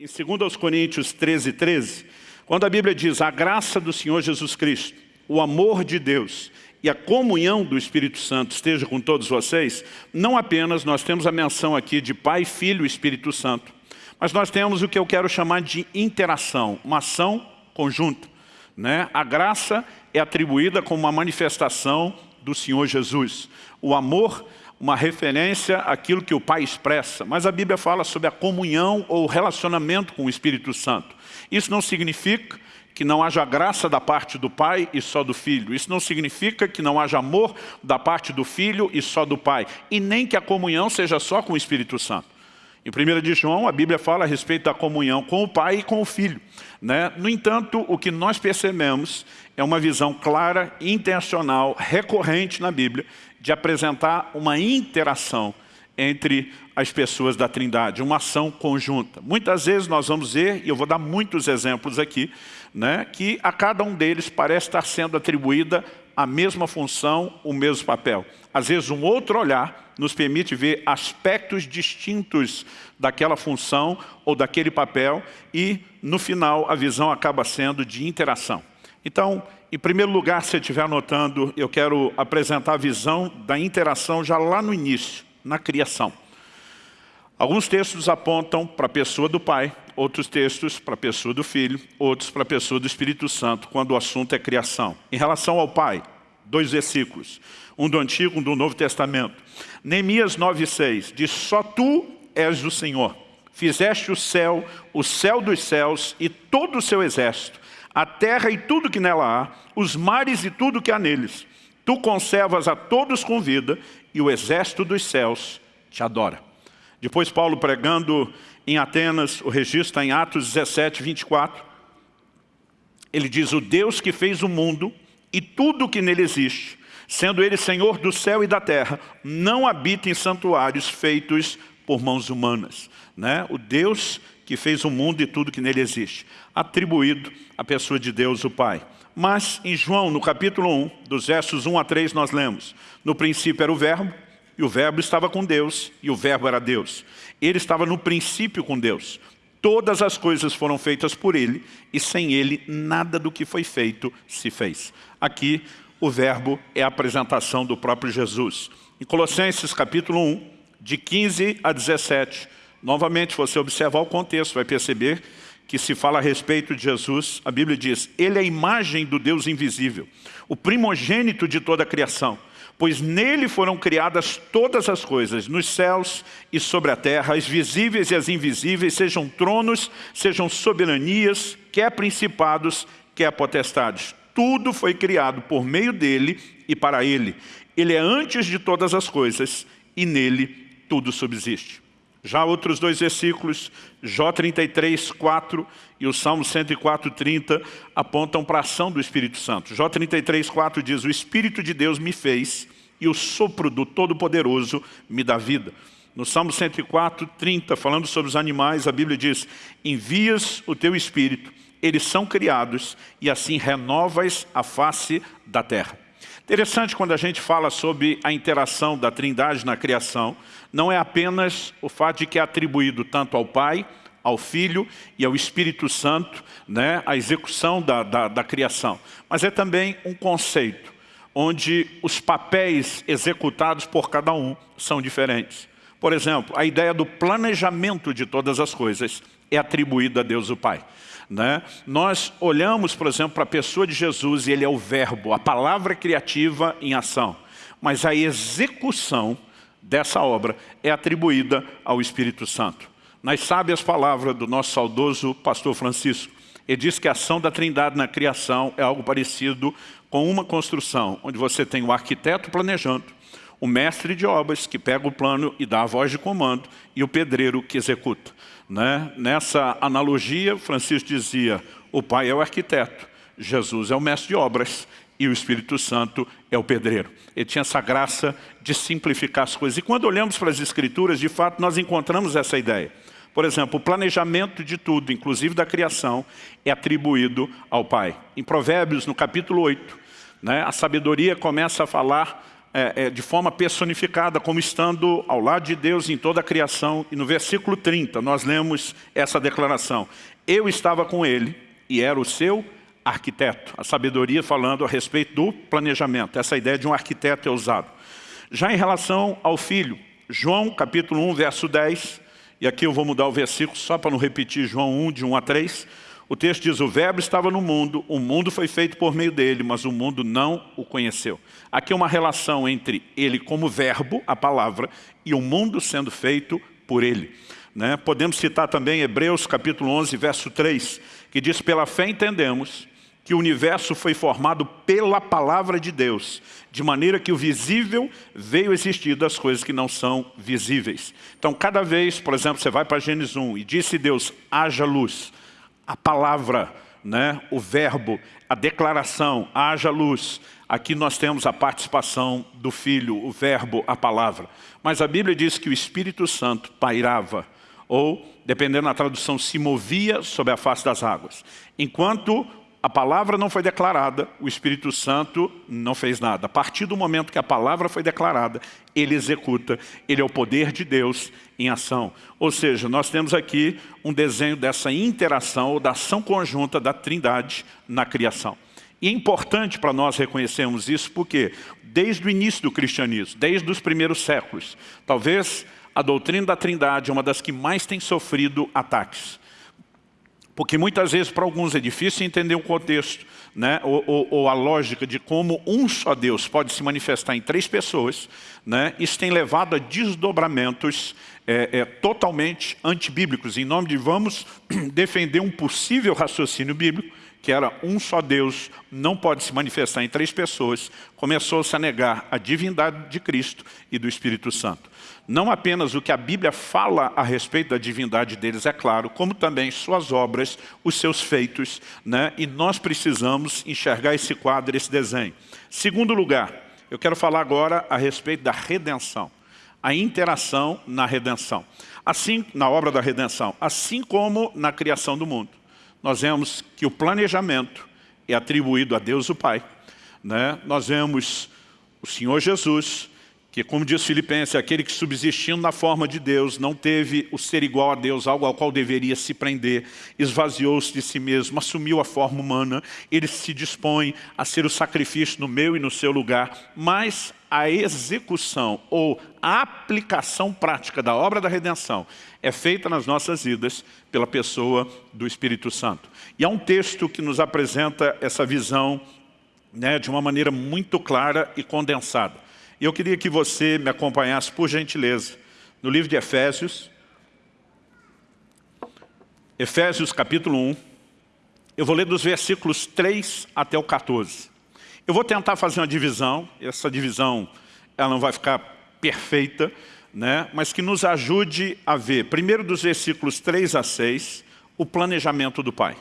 em 2 Coríntios 13, 13, quando a Bíblia diz a graça do Senhor Jesus Cristo, o amor de Deus e a comunhão do Espírito Santo esteja com todos vocês, não apenas nós temos a menção aqui de Pai, Filho e Espírito Santo, mas nós temos o que eu quero chamar de interação, uma ação conjunta. Né? A graça é atribuída como uma manifestação do Senhor Jesus. O amor, uma referência àquilo que o Pai expressa. Mas a Bíblia fala sobre a comunhão ou relacionamento com o Espírito Santo. Isso não significa que não haja graça da parte do Pai e só do Filho. Isso não significa que não haja amor da parte do Filho e só do Pai. E nem que a comunhão seja só com o Espírito Santo. Em 1 de João, a Bíblia fala a respeito da comunhão com o Pai e com o Filho. Né? No entanto, o que nós percebemos é uma visão clara, intencional, recorrente na Bíblia, de apresentar uma interação entre as pessoas da Trindade, uma ação conjunta. Muitas vezes nós vamos ver, e eu vou dar muitos exemplos aqui, né, que a cada um deles parece estar sendo atribuída a mesma função, o mesmo papel. Às vezes um outro olhar nos permite ver aspectos distintos daquela função ou daquele papel e, no final, a visão acaba sendo de interação. Então, em primeiro lugar, se você estiver anotando, eu quero apresentar a visão da interação já lá no início, na criação. Alguns textos apontam para a pessoa do Pai, outros textos para a pessoa do Filho, outros para a pessoa do Espírito Santo, quando o assunto é criação. Em relação ao Pai, dois versículos, um do Antigo, um do Novo Testamento. Neemias 9,6 diz, só tu és o Senhor, fizeste o céu, o céu dos céus e todo o seu exército, a terra e tudo que nela há, os mares e tudo que há neles. Tu conservas a todos com vida e o exército dos céus te adora. Depois Paulo pregando em Atenas, o registro está em Atos 17, 24. Ele diz, o Deus que fez o mundo e tudo que nele existe, sendo ele Senhor do céu e da terra, não habita em santuários feitos por mãos humanas. Né? O Deus que fez o mundo e tudo que nele existe, atribuído à pessoa de Deus, o Pai. Mas em João, no capítulo 1, dos versos 1 a 3, nós lemos, no princípio era o verbo, e o verbo estava com Deus, e o verbo era Deus. Ele estava no princípio com Deus. Todas as coisas foram feitas por Ele, e sem Ele nada do que foi feito se fez. Aqui, o verbo é a apresentação do próprio Jesus. Em Colossenses capítulo 1, de 15 a 17, novamente, você observar o contexto, vai perceber que se fala a respeito de Jesus, a Bíblia diz, Ele é a imagem do Deus invisível, o primogênito de toda a criação pois nele foram criadas todas as coisas, nos céus e sobre a terra, as visíveis e as invisíveis, sejam tronos, sejam soberanias, quer principados, quer potestades. Tudo foi criado por meio dele e para ele. Ele é antes de todas as coisas e nele tudo subsiste. Já outros dois versículos, Jó 33, 4 e o Salmo 104, 30, apontam para a ação do Espírito Santo. Jó 33, 4 diz, o Espírito de Deus me fez e o sopro do Todo-Poderoso me dá vida. No Salmo 104, 30, falando sobre os animais, a Bíblia diz, envias o teu Espírito, eles são criados e assim renovas a face da terra. Interessante quando a gente fala sobre a interação da trindade na criação, não é apenas o fato de que é atribuído tanto ao Pai, ao Filho e ao Espírito Santo, né, a execução da, da, da criação, mas é também um conceito onde os papéis executados por cada um são diferentes. Por exemplo, a ideia do planejamento de todas as coisas é atribuída a Deus o Pai. Né? Nós olhamos, por exemplo, para a pessoa de Jesus e ele é o verbo, a palavra criativa em ação. Mas a execução dessa obra é atribuída ao Espírito Santo. Nas sábias palavras do nosso saudoso pastor Francisco, ele diz que a ação da trindade na criação é algo parecido com uma construção, onde você tem o arquiteto planejando, o mestre de obras que pega o plano e dá a voz de comando, e o pedreiro que executa. Né? Nessa analogia, Francisco dizia, o pai é o arquiteto, Jesus é o mestre de obras e o Espírito Santo é o pedreiro. Ele tinha essa graça de simplificar as coisas. E quando olhamos para as Escrituras, de fato, nós encontramos essa ideia. Por exemplo, o planejamento de tudo, inclusive da criação, é atribuído ao Pai. Em Provérbios, no capítulo 8, né, a sabedoria começa a falar é, é, de forma personificada, como estando ao lado de Deus em toda a criação. E no versículo 30 nós lemos essa declaração. Eu estava com ele e era o seu arquiteto. A sabedoria falando a respeito do planejamento. Essa ideia de um arquiteto é usado. Já em relação ao filho, João capítulo 1, verso 10, e aqui eu vou mudar o versículo só para não repetir João 1, de 1 a 3. O texto diz, o verbo estava no mundo, o mundo foi feito por meio dele, mas o mundo não o conheceu. Aqui é uma relação entre ele como verbo, a palavra, e o mundo sendo feito por ele. Né? Podemos citar também Hebreus capítulo 11, verso 3, que diz, pela fé entendemos que o universo foi formado pela palavra de Deus, de maneira que o visível veio existir das coisas que não são visíveis. Então, cada vez, por exemplo, você vai para Gênesis 1 e disse Deus, haja luz, a palavra, né, o verbo, a declaração, haja luz. Aqui nós temos a participação do Filho, o verbo, a palavra. Mas a Bíblia diz que o Espírito Santo pairava, ou, dependendo da tradução, se movia sobre a face das águas. Enquanto a palavra não foi declarada, o Espírito Santo não fez nada. A partir do momento que a palavra foi declarada, ele executa, ele é o poder de Deus em ação. Ou seja, nós temos aqui um desenho dessa interação ou da ação conjunta da trindade na criação. E é importante para nós reconhecermos isso porque, desde o início do cristianismo, desde os primeiros séculos, talvez a doutrina da trindade é uma das que mais tem sofrido ataques. Porque muitas vezes para alguns é difícil entender o contexto, né? ou, ou, ou, a lógica de como um só Deus pode se manifestar em três pessoas. Né? Isso tem levado a desdobramentos é, é, totalmente antibíblicos. Em nome de vamos defender um possível raciocínio bíblico, que era um só Deus, não pode se manifestar em três pessoas, começou-se a negar a divindade de Cristo e do Espírito Santo não apenas o que a Bíblia fala a respeito da divindade deles, é claro, como também suas obras, os seus feitos, né? e nós precisamos enxergar esse quadro, esse desenho. Segundo lugar, eu quero falar agora a respeito da redenção, a interação na redenção. Assim, na obra da redenção, assim como na criação do mundo. Nós vemos que o planejamento é atribuído a Deus o Pai. Né? Nós vemos o Senhor Jesus que como diz Filipenses, aquele que subsistindo na forma de Deus, não teve o ser igual a Deus, algo ao qual deveria se prender, esvaziou-se de si mesmo, assumiu a forma humana, ele se dispõe a ser o sacrifício no meu e no seu lugar, mas a execução ou a aplicação prática da obra da redenção é feita nas nossas vidas pela pessoa do Espírito Santo. E há um texto que nos apresenta essa visão né, de uma maneira muito clara e condensada. E eu queria que você me acompanhasse, por gentileza, no livro de Efésios, Efésios capítulo 1, eu vou ler dos versículos 3 até o 14. Eu vou tentar fazer uma divisão, essa divisão ela não vai ficar perfeita, né? mas que nos ajude a ver, primeiro dos versículos 3 a 6, o planejamento do Pai.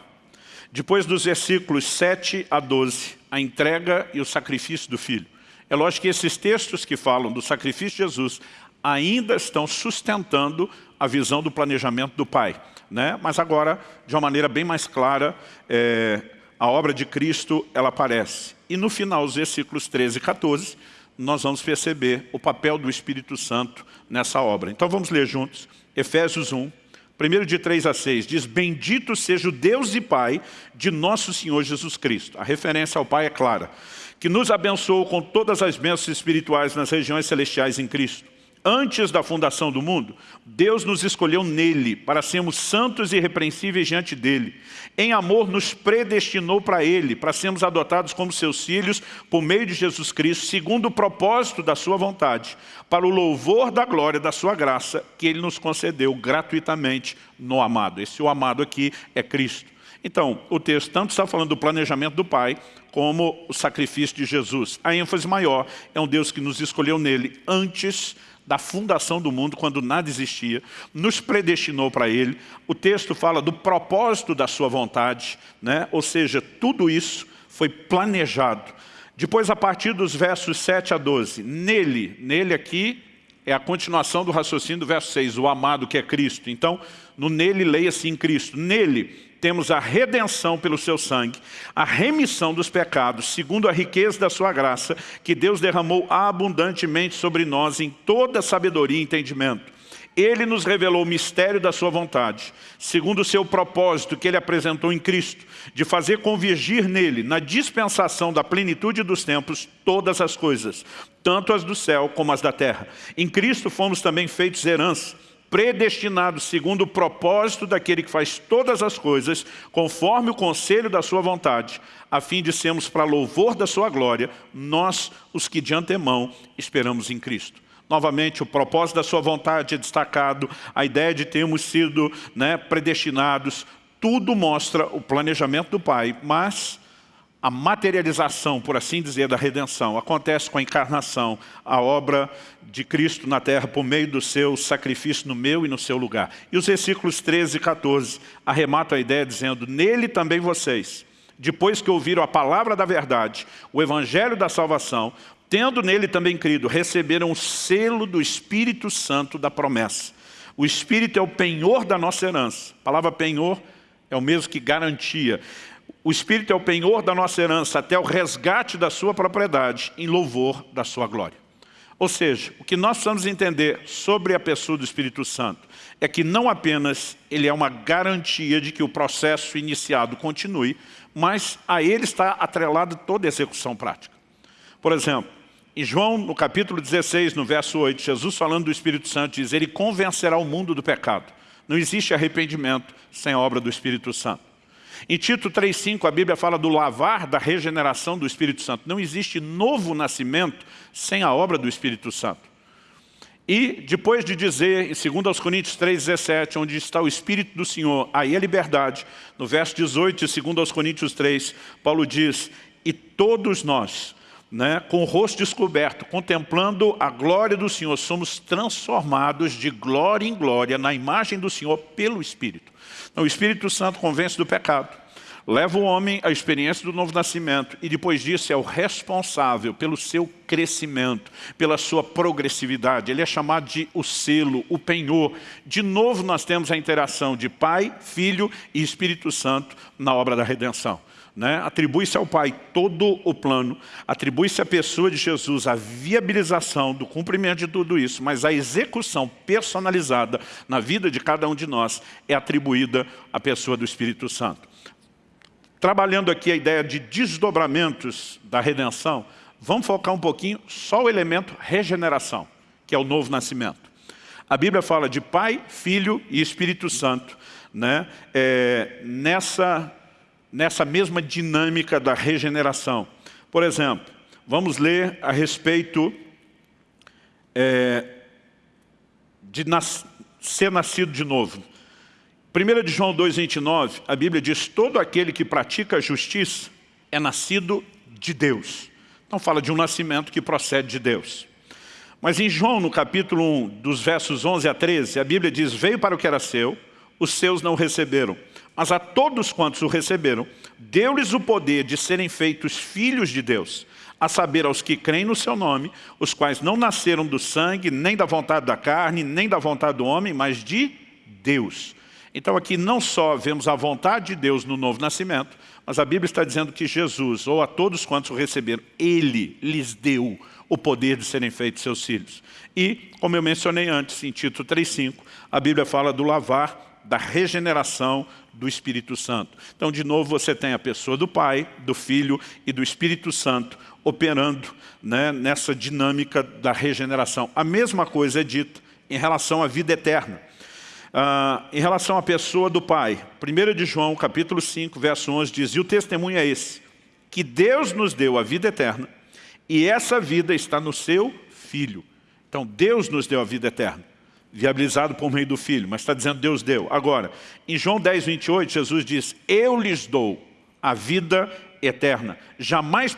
Depois dos versículos 7 a 12, a entrega e o sacrifício do Filho. É lógico que esses textos que falam do sacrifício de Jesus ainda estão sustentando a visão do planejamento do Pai. Né? Mas agora, de uma maneira bem mais clara, é, a obra de Cristo ela aparece. E no final, os versículos 13 e 14, nós vamos perceber o papel do Espírito Santo nessa obra. Então vamos ler juntos, Efésios 1, primeiro de 3 a 6, diz, Bendito seja o Deus e Pai de nosso Senhor Jesus Cristo. A referência ao Pai é clara que nos abençoou com todas as bênçãos espirituais nas regiões celestiais em Cristo. Antes da fundação do mundo, Deus nos escolheu nele para sermos santos e irrepreensíveis diante dele. Em amor nos predestinou para ele, para sermos adotados como seus filhos por meio de Jesus Cristo, segundo o propósito da sua vontade, para o louvor da glória da sua graça, que ele nos concedeu gratuitamente no amado. Esse o amado aqui é Cristo. Então, o texto tanto está falando do planejamento do Pai, como o sacrifício de Jesus. A ênfase maior é um Deus que nos escolheu nele antes da fundação do mundo, quando nada existia, nos predestinou para Ele. O texto fala do propósito da sua vontade, né? ou seja, tudo isso foi planejado. Depois, a partir dos versos 7 a 12, nele, nele aqui é a continuação do raciocínio do verso 6, o amado que é Cristo. Então, no nele, leia-se em Cristo. Nele, temos a redenção pelo seu sangue, a remissão dos pecados, segundo a riqueza da sua graça, que Deus derramou abundantemente sobre nós em toda sabedoria e entendimento. Ele nos revelou o mistério da sua vontade, segundo o seu propósito que ele apresentou em Cristo, de fazer convergir nele, na dispensação da plenitude dos tempos, todas as coisas, tanto as do céu como as da terra. Em Cristo fomos também feitos herança, predestinados segundo o propósito daquele que faz todas as coisas, conforme o conselho da sua vontade, a fim de sermos para louvor da sua glória, nós, os que de antemão esperamos em Cristo. Novamente, o propósito da sua vontade é destacado, a ideia de termos sido né, predestinados, tudo mostra o planejamento do Pai, mas a materialização, por assim dizer, da redenção acontece com a encarnação, a obra de Cristo na terra por meio do seu sacrifício no meu e no seu lugar. E os versículos 13 e 14 arrematam a ideia dizendo, nele também vocês, depois que ouviram a palavra da verdade, o evangelho da salvação, tendo nele também crido, receberam o selo do Espírito Santo da promessa. O Espírito é o penhor da nossa herança. A palavra penhor é o mesmo que garantia. O Espírito é o penhor da nossa herança até o resgate da sua propriedade em louvor da sua glória. Ou seja, o que nós precisamos entender sobre a pessoa do Espírito Santo é que não apenas ele é uma garantia de que o processo iniciado continue, mas a ele está atrelada toda a execução prática. Por exemplo, em João, no capítulo 16, no verso 8, Jesus falando do Espírito Santo diz, ele convencerá o mundo do pecado. Não existe arrependimento sem a obra do Espírito Santo. Em Tito 3,5 a Bíblia fala do lavar da regeneração do Espírito Santo. Não existe novo nascimento sem a obra do Espírito Santo. E depois de dizer, em 2 Coríntios 3,17, onde está o Espírito do Senhor, aí a liberdade, no verso 18 de 2 Coríntios 3, Paulo diz, e todos nós, né, com o rosto descoberto, contemplando a glória do Senhor, somos transformados de glória em glória na imagem do Senhor pelo Espírito. O Espírito Santo convence do pecado, leva o homem à experiência do novo nascimento e depois disso é o responsável pelo seu crescimento, pela sua progressividade. Ele é chamado de o selo, o penhor. De novo nós temos a interação de Pai, Filho e Espírito Santo na obra da redenção. Né? Atribui-se ao Pai todo o plano, atribui-se à pessoa de Jesus a viabilização do cumprimento de tudo isso, mas a execução personalizada na vida de cada um de nós é atribuída à pessoa do Espírito Santo. Trabalhando aqui a ideia de desdobramentos da redenção, vamos focar um pouquinho só o elemento regeneração, que é o novo nascimento. A Bíblia fala de Pai, Filho e Espírito Santo, né? É, nessa nessa mesma dinâmica da regeneração. Por exemplo, vamos ler a respeito é, de nas, ser nascido de novo. 1 de João 2,29, a Bíblia diz, todo aquele que pratica a justiça é nascido de Deus. Então fala de um nascimento que procede de Deus. Mas em João, no capítulo 1, dos versos 11 a 13, a Bíblia diz, veio para o que era seu, os seus não receberam. Mas a todos quantos o receberam, deu-lhes o poder de serem feitos filhos de Deus, a saber, aos que creem no seu nome, os quais não nasceram do sangue, nem da vontade da carne, nem da vontade do homem, mas de Deus. Então aqui não só vemos a vontade de Deus no novo nascimento, mas a Bíblia está dizendo que Jesus, ou a todos quantos o receberam, Ele lhes deu o poder de serem feitos seus filhos. E, como eu mencionei antes, em Tito 3,5, a Bíblia fala do lavar da regeneração do Espírito Santo. Então, de novo, você tem a pessoa do Pai, do Filho e do Espírito Santo operando né, nessa dinâmica da regeneração. A mesma coisa é dita em relação à vida eterna. Ah, em relação à pessoa do Pai, 1 de João, capítulo 5, verso 11, diz, e o testemunho é esse, que Deus nos deu a vida eterna, e essa vida está no seu Filho. Então, Deus nos deu a vida eterna viabilizado por meio do Filho, mas está dizendo Deus deu. Agora, em João 10, 28, Jesus diz, eu lhes dou a vida eterna, jamais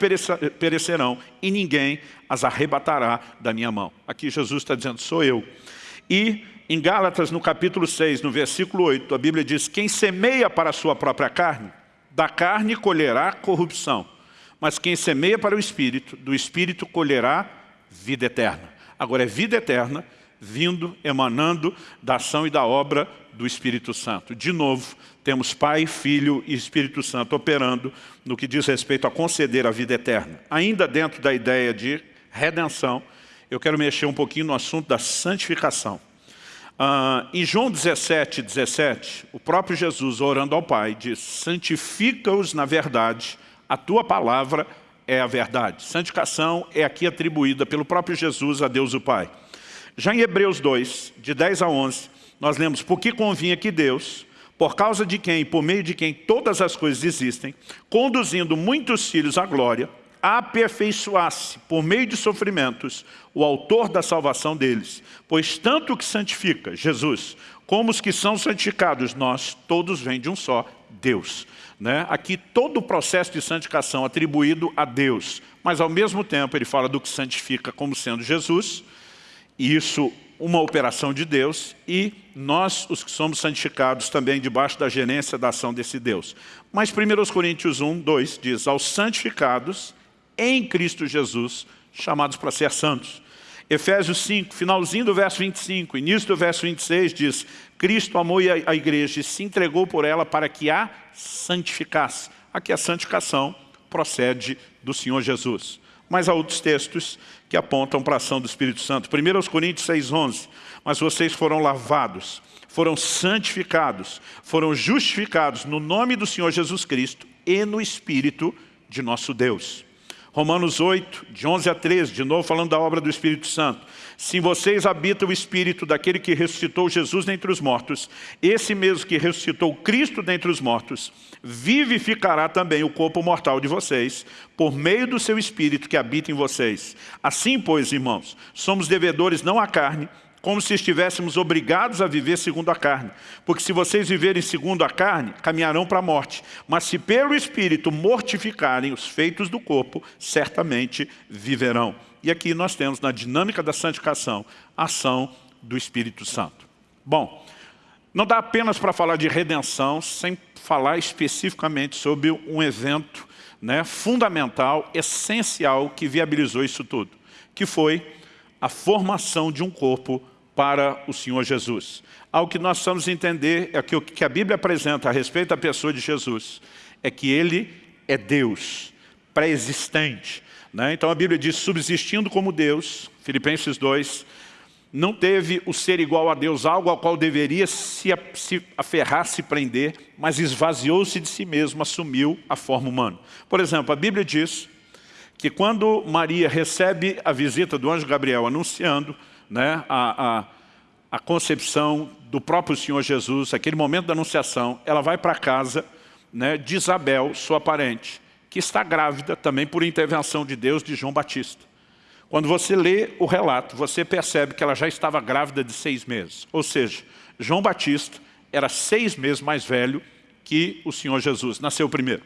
perecerão e ninguém as arrebatará da minha mão. Aqui Jesus está dizendo, sou eu. E em Gálatas, no capítulo 6, no versículo 8, a Bíblia diz, quem semeia para a sua própria carne, da carne colherá corrupção, mas quem semeia para o Espírito, do Espírito colherá vida eterna. Agora é vida eterna vindo, emanando da ação e da obra do Espírito Santo. De novo, temos Pai, Filho e Espírito Santo operando no que diz respeito a conceder a vida eterna. Ainda dentro da ideia de redenção, eu quero mexer um pouquinho no assunto da santificação. Uh, em João 17, 17, o próprio Jesus, orando ao Pai, diz, santifica-os na verdade, a tua palavra é a verdade. Santificação é aqui atribuída pelo próprio Jesus a Deus o Pai. Já em Hebreus 2, de 10 a 11, nós lemos, porque convinha que Deus, por causa de quem, por meio de quem todas as coisas existem, conduzindo muitos filhos à glória, aperfeiçoasse, por meio de sofrimentos, o autor da salvação deles. Pois tanto o que santifica, Jesus, como os que são santificados, nós, todos vêm de um só Deus. Né? Aqui todo o processo de santificação atribuído a Deus, mas ao mesmo tempo ele fala do que santifica como sendo Jesus, e isso uma operação de Deus, e nós, os que somos santificados, também debaixo da gerência da ação desse Deus. Mas 1 Coríntios 1, 2 diz, aos santificados em Cristo Jesus, chamados para ser santos. Efésios 5, finalzinho do verso 25, início do verso 26 diz, Cristo amou a igreja e se entregou por ela para que a santificasse. Aqui a santificação procede do Senhor Jesus. Mas há outros textos que apontam para a ação do Espírito Santo. 1 Coríntios 6,11 Mas vocês foram lavados, foram santificados, foram justificados no nome do Senhor Jesus Cristo e no Espírito de nosso Deus. Romanos 8, de 11 a 13, de novo falando da obra do Espírito Santo. Se vocês habitam o Espírito daquele que ressuscitou Jesus dentre os mortos, esse mesmo que ressuscitou Cristo dentre os mortos, vivificará também o corpo mortal de vocês, por meio do seu Espírito que habita em vocês. Assim, pois, irmãos, somos devedores não à carne, como se estivéssemos obrigados a viver segundo a carne. Porque se vocês viverem segundo a carne, caminharão para a morte. Mas se pelo Espírito mortificarem os feitos do corpo, certamente viverão. E aqui nós temos, na dinâmica da santificação, a ação do Espírito Santo. Bom, não dá apenas para falar de redenção sem falar especificamente sobre um evento né, fundamental, essencial, que viabilizou isso tudo, que foi a formação de um corpo para o Senhor Jesus. Algo que nós precisamos entender é que o que a Bíblia apresenta a respeito da pessoa de Jesus é que Ele é Deus, pré-existente. Né? Então a Bíblia diz, subsistindo como Deus, Filipenses 2, não teve o ser igual a Deus, algo ao qual deveria se, aferrar, se prender, mas esvaziou-se de si mesmo, assumiu a forma humana. Por exemplo, a Bíblia diz que quando Maria recebe a visita do anjo Gabriel anunciando né, a, a, a concepção do próprio Senhor Jesus, aquele momento da anunciação, ela vai para casa né, de Isabel, sua parente, que está grávida também por intervenção de Deus de João Batista. Quando você lê o relato, você percebe que ela já estava grávida de seis meses. Ou seja, João Batista era seis meses mais velho que o Senhor Jesus, nasceu primeiro.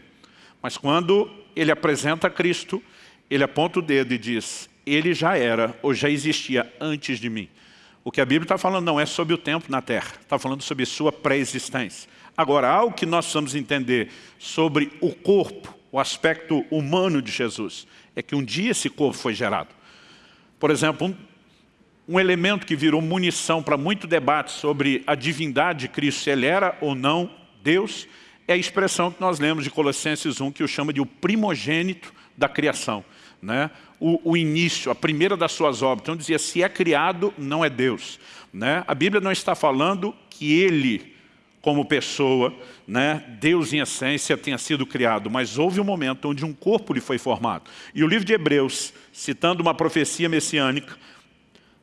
Mas quando ele apresenta Cristo, ele aponta o dedo e diz, ele já era ou já existia antes de mim. O que a Bíblia está falando não é sobre o tempo na terra, está falando sobre sua pré-existência. Agora, algo que nós precisamos entender sobre o corpo, o aspecto humano de Jesus, é que um dia esse corpo foi gerado. Por exemplo, um, um elemento que virou munição para muito debate sobre a divindade de Cristo, se ele era ou não Deus, é a expressão que nós lemos de Colossenses 1, que o chama de o primogênito da criação né, o, o, início, a primeira das suas obras. Então dizia, se é criado, não é Deus. Né? A Bíblia não está falando que ele, como pessoa, né, Deus em essência, tenha sido criado, mas houve um momento onde um corpo lhe foi formado. E o livro de Hebreus, citando uma profecia messiânica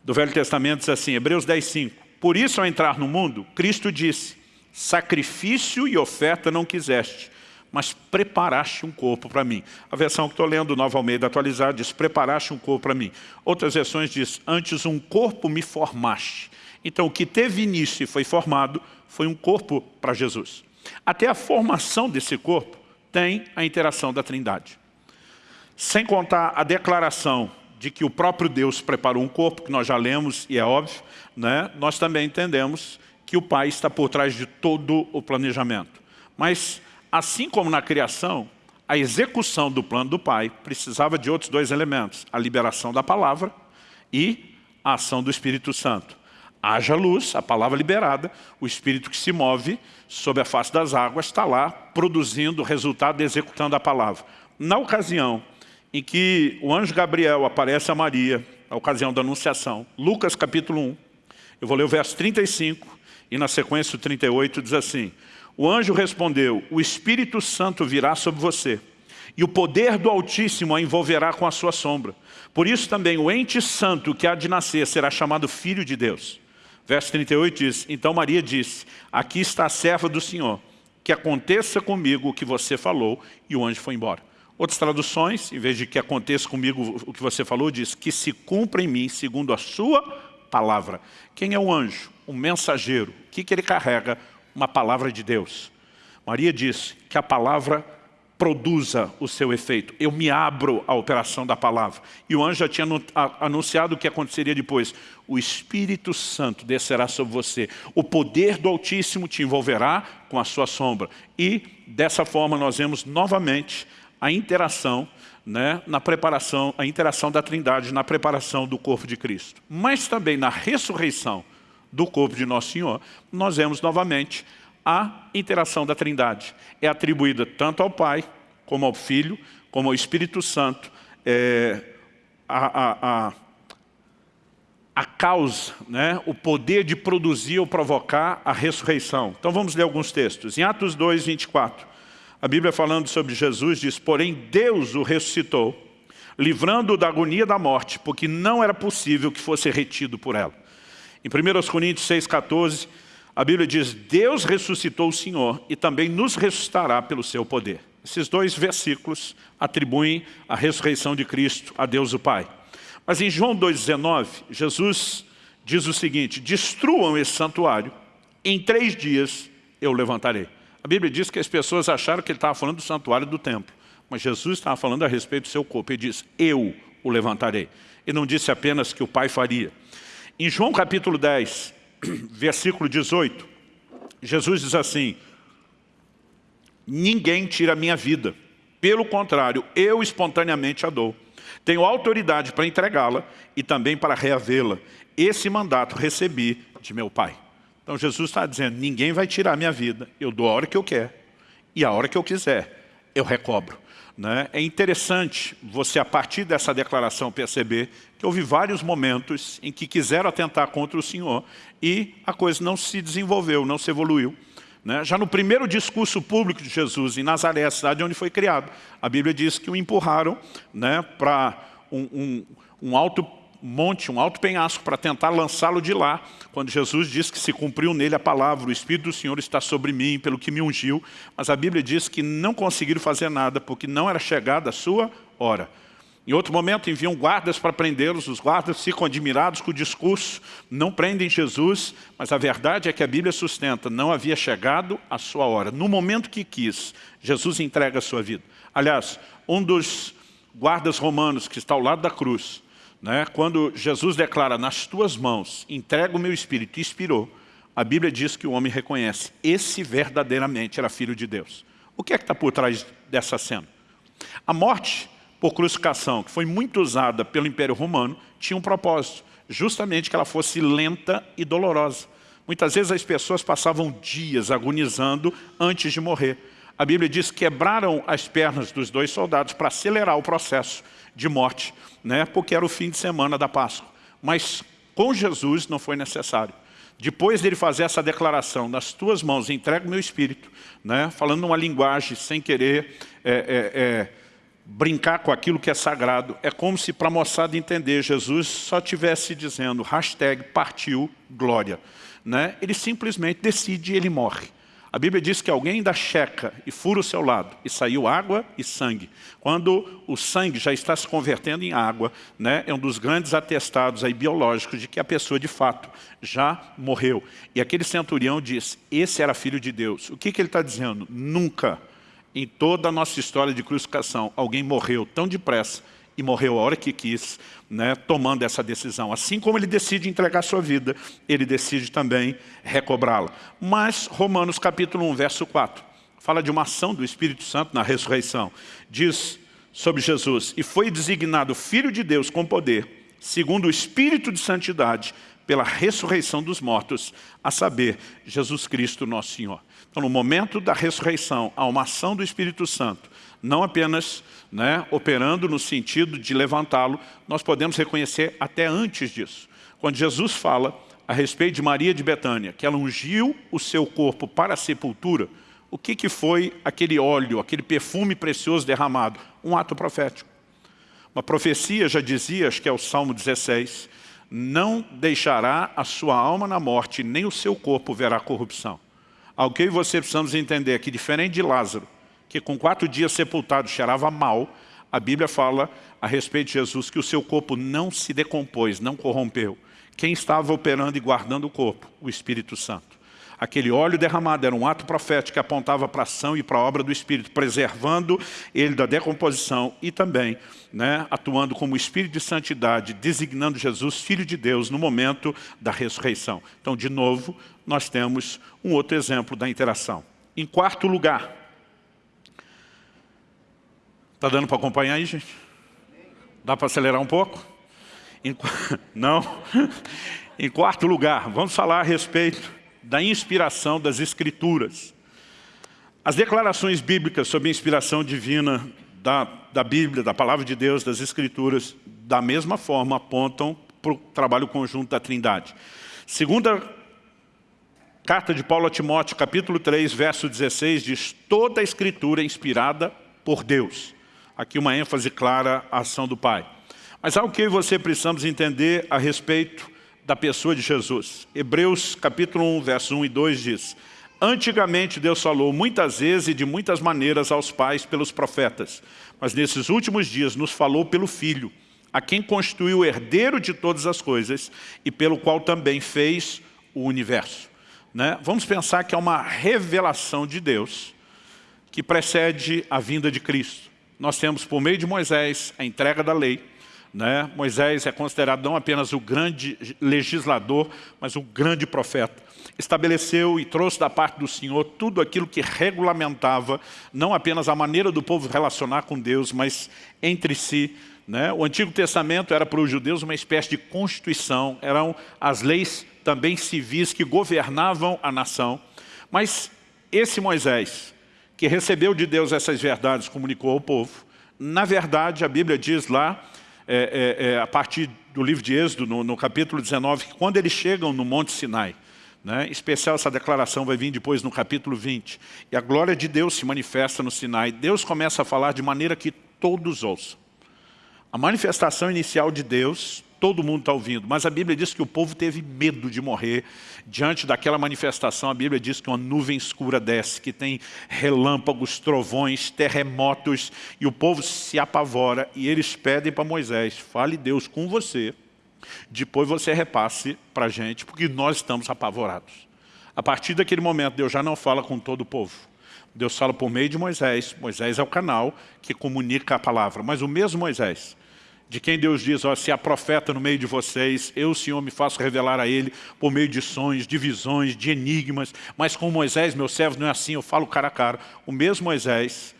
do Velho Testamento, diz assim, Hebreus 10, 5. Por isso, ao entrar no mundo, Cristo disse, sacrifício e oferta não quiseste, mas preparaste um corpo para mim. A versão que estou lendo, Nova Almeida atualizada, diz, preparaste um corpo para mim. Outras versões diz, antes um corpo me formaste. Então, o que teve início e foi formado foi um corpo para Jesus. Até a formação desse corpo tem a interação da Trindade. Sem contar a declaração de que o próprio Deus preparou um corpo, que nós já lemos e é óbvio, né? nós também entendemos que o Pai está por trás de todo o planejamento. Mas Assim como na criação, a execução do plano do Pai precisava de outros dois elementos, a liberação da palavra e a ação do Espírito Santo. Haja luz, a palavra liberada, o Espírito que se move sobre a face das águas está lá produzindo o resultado executando a palavra. Na ocasião em que o anjo Gabriel aparece a Maria, na ocasião da anunciação, Lucas capítulo 1, eu vou ler o verso 35 e na sequência o 38 diz assim, o anjo respondeu, o Espírito Santo virá sobre você e o poder do Altíssimo a envolverá com a sua sombra. Por isso também o ente santo que há de nascer será chamado Filho de Deus. Verso 38 diz, então Maria disse, aqui está a serva do Senhor, que aconteça comigo o que você falou, e o anjo foi embora. Outras traduções, em vez de que aconteça comigo o que você falou, diz que se cumpra em mim segundo a sua palavra. Quem é o anjo? O mensageiro. O que, que ele carrega? Uma palavra de Deus. Maria disse que a palavra produza o seu efeito. Eu me abro à operação da palavra. E o anjo já tinha anunciado o que aconteceria depois. O Espírito Santo descerá sobre você. O poder do Altíssimo te envolverá com a sua sombra. E dessa forma nós vemos novamente a interação né, na preparação, a interação da trindade na preparação do corpo de Cristo. Mas também na ressurreição do corpo de Nosso Senhor, nós vemos novamente a interação da trindade. É atribuída tanto ao Pai, como ao Filho, como ao Espírito Santo, é, a, a, a, a causa, né, o poder de produzir ou provocar a ressurreição. Então vamos ler alguns textos. Em Atos 2, 24, a Bíblia falando sobre Jesus diz, porém Deus o ressuscitou, livrando-o da agonia da morte, porque não era possível que fosse retido por ela. Em 1 Coríntios 6, 14, a Bíblia diz, Deus ressuscitou o Senhor e também nos ressuscitará pelo seu poder. Esses dois versículos atribuem a ressurreição de Cristo a Deus o Pai. Mas em João 2,19, Jesus diz o seguinte, destruam esse santuário, em três dias eu levantarei. A Bíblia diz que as pessoas acharam que ele estava falando do santuário do templo, mas Jesus estava falando a respeito do seu corpo. Ele diz, eu o levantarei. E não disse apenas que o Pai faria. Em João capítulo 10, versículo 18, Jesus diz assim, ninguém tira a minha vida, pelo contrário, eu espontaneamente a dou. Tenho autoridade para entregá-la e também para reavê-la. Esse mandato recebi de meu Pai. Então Jesus está dizendo, ninguém vai tirar a minha vida, eu dou a hora que eu quero e a hora que eu quiser, eu recobro. Né? É interessante você, a partir dessa declaração, perceber que houve vários momentos em que quiseram atentar contra o Senhor e a coisa não se desenvolveu, não se evoluiu. Né? Já no primeiro discurso público de Jesus, em Nazaré, a cidade onde foi criado, a Bíblia diz que o empurraram né, para um, um, um alto monte, um alto penhasco para tentar lançá-lo de lá, quando Jesus diz que se cumpriu nele a palavra, o Espírito do Senhor está sobre mim, pelo que me ungiu, mas a Bíblia diz que não conseguiram fazer nada, porque não era chegada a sua hora. Em outro momento enviam guardas para prendê-los, os guardas ficam admirados com o discurso, não prendem Jesus, mas a verdade é que a Bíblia sustenta, não havia chegado a sua hora. No momento que quis, Jesus entrega a sua vida. Aliás, um dos guardas romanos que está ao lado da cruz, né, quando Jesus declara, nas tuas mãos, entrega o meu espírito, expirou, a Bíblia diz que o homem reconhece, esse verdadeiramente era filho de Deus. O que é que está por trás dessa cena? A morte por crucificação, que foi muito usada pelo Império Romano, tinha um propósito, justamente que ela fosse lenta e dolorosa. Muitas vezes as pessoas passavam dias agonizando antes de morrer. A Bíblia diz que quebraram as pernas dos dois soldados para acelerar o processo de morte, né? porque era o fim de semana da Páscoa. Mas com Jesus não foi necessário. Depois dele fazer essa declaração, nas tuas mãos entrego meu espírito, né? falando uma linguagem sem querer é, é, é, brincar com aquilo que é sagrado, é como se para a moçada entender, Jesus só tivesse dizendo, hashtag partiu glória. Né? Ele simplesmente decide e ele morre. A Bíblia diz que alguém ainda checa e fura o seu lado, e saiu água e sangue. Quando o sangue já está se convertendo em água, né, é um dos grandes atestados aí biológicos de que a pessoa de fato já morreu. E aquele centurião diz, esse era filho de Deus. O que, que ele está dizendo? Nunca, em toda a nossa história de crucificação, alguém morreu tão depressa e morreu a hora que quis, né, tomando essa decisão. Assim como ele decide entregar sua vida, ele decide também recobrá-la. Mas Romanos capítulo 1, verso 4, fala de uma ação do Espírito Santo na ressurreição. Diz sobre Jesus, e foi designado Filho de Deus com poder, segundo o Espírito de Santidade, pela ressurreição dos mortos, a saber, Jesus Cristo nosso Senhor. Então, no momento da ressurreição, há uma ação do Espírito Santo, não apenas né, operando no sentido de levantá-lo, nós podemos reconhecer até antes disso. Quando Jesus fala a respeito de Maria de Betânia, que ela ungiu o seu corpo para a sepultura, o que, que foi aquele óleo, aquele perfume precioso derramado? Um ato profético. Uma profecia já dizia, acho que é o Salmo 16, não deixará a sua alma na morte, nem o seu corpo verá corrupção. Algo que você precisamos entender que diferente de Lázaro, que com quatro dias sepultado cheirava mal, a Bíblia fala a respeito de Jesus que o seu corpo não se decompôs, não corrompeu. Quem estava operando e guardando o corpo? O Espírito Santo. Aquele óleo derramado era um ato profético que apontava para a ação e para a obra do Espírito, preservando ele da decomposição e também né, atuando como Espírito de santidade, designando Jesus Filho de Deus no momento da ressurreição. Então, de novo, nós temos um outro exemplo da interação. Em quarto lugar, está dando para acompanhar aí, gente? Dá para acelerar um pouco? Em, não? Em quarto lugar, vamos falar a respeito da inspiração das Escrituras. As declarações bíblicas sobre a inspiração divina da, da Bíblia, da Palavra de Deus, das Escrituras, da mesma forma apontam para o trabalho conjunto da Trindade. Segunda carta de Paulo a Timóteo, capítulo 3, verso 16, diz toda a Escritura é inspirada por Deus. Aqui uma ênfase clara à ação do Pai. Mas há o que você precisamos entender a respeito da pessoa de Jesus. Hebreus capítulo 1, verso 1 e 2 diz, Antigamente Deus falou muitas vezes e de muitas maneiras aos pais pelos profetas, mas nesses últimos dias nos falou pelo Filho, a quem constituiu o herdeiro de todas as coisas e pelo qual também fez o universo. Né? Vamos pensar que é uma revelação de Deus que precede a vinda de Cristo. Nós temos, por meio de Moisés, a entrega da lei, né? Moisés é considerado não apenas o grande legislador, mas o grande profeta. Estabeleceu e trouxe da parte do Senhor tudo aquilo que regulamentava, não apenas a maneira do povo relacionar com Deus, mas entre si. Né? O Antigo Testamento era para os judeus uma espécie de constituição, eram as leis também civis que governavam a nação. Mas esse Moisés, que recebeu de Deus essas verdades, comunicou ao povo, na verdade, a Bíblia diz lá é, é, é, a partir do livro de Êxodo, no, no, capítulo 19, que quando eles chegam no Monte Sinai, né, em especial essa declaração vai vir depois no capítulo 20, e a glória de Deus se manifesta no Sinai, Deus começa a falar de maneira que todos ouçam. A manifestação inicial de Deus todo mundo está ouvindo, mas a Bíblia diz que o povo teve medo de morrer. Diante daquela manifestação, a Bíblia diz que uma nuvem escura desce, que tem relâmpagos, trovões, terremotos, e o povo se apavora, e eles pedem para Moisés, fale Deus com você, depois você repasse para a gente, porque nós estamos apavorados. A partir daquele momento, Deus já não fala com todo o povo. Deus fala por meio de Moisés, Moisés é o canal que comunica a palavra, mas o mesmo Moisés de quem Deus diz, ó, se há profeta no meio de vocês, eu, Senhor, me faço revelar a ele por meio de sonhos, de visões, de enigmas, mas com Moisés, meu servo, não é assim, eu falo cara a cara. O mesmo Moisés,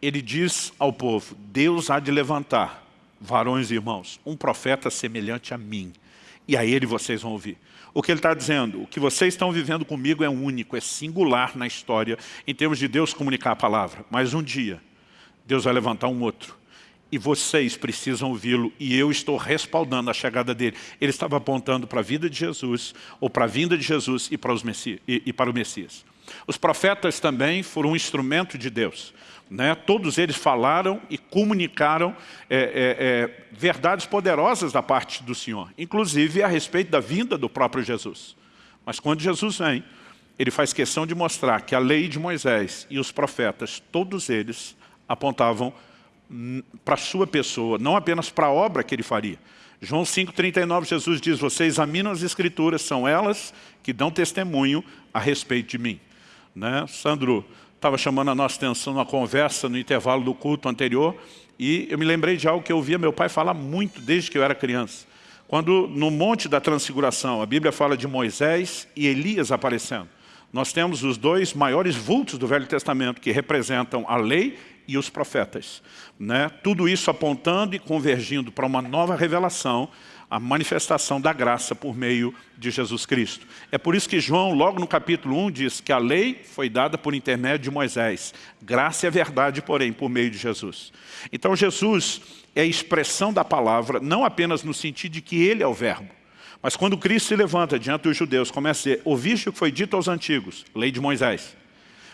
ele diz ao povo, Deus há de levantar, varões e irmãos, um profeta semelhante a mim, e a ele vocês vão ouvir. O que ele está dizendo, o que vocês estão vivendo comigo é único, é singular na história, em termos de Deus comunicar a palavra, mas um dia, Deus vai levantar um outro, e vocês precisam ouvi-lo, e eu estou respaldando a chegada dele. Ele estava apontando para a vida de Jesus, ou para a vinda de Jesus e para, os Messias, e, e para o Messias. Os profetas também foram um instrumento de Deus. Né? Todos eles falaram e comunicaram é, é, é, verdades poderosas da parte do Senhor, inclusive a respeito da vinda do próprio Jesus. Mas quando Jesus vem, ele faz questão de mostrar que a lei de Moisés e os profetas, todos eles apontavam para a sua pessoa, não apenas para a obra que ele faria. João 5,39, Jesus diz, vocês examinam as escrituras, são elas que dão testemunho a respeito de mim. Né? Sandro estava chamando a nossa atenção na conversa no intervalo do culto anterior e eu me lembrei de algo que eu ouvia meu pai falar muito desde que eu era criança. Quando no Monte da Transfiguração, a Bíblia fala de Moisés e Elias aparecendo. Nós temos os dois maiores vultos do Velho Testamento que representam a lei e os profetas. Né? Tudo isso apontando e convergindo para uma nova revelação a manifestação da graça por meio de Jesus Cristo. É por isso que João, logo no capítulo 1, diz que a lei foi dada por intermédio de Moisés. Graça a verdade, porém, por meio de Jesus. Então Jesus é a expressão da palavra, não apenas no sentido de que ele é o verbo, mas quando Cristo se levanta diante dos judeus, começa a dizer, ouviste o que foi dito aos antigos, lei de Moisés.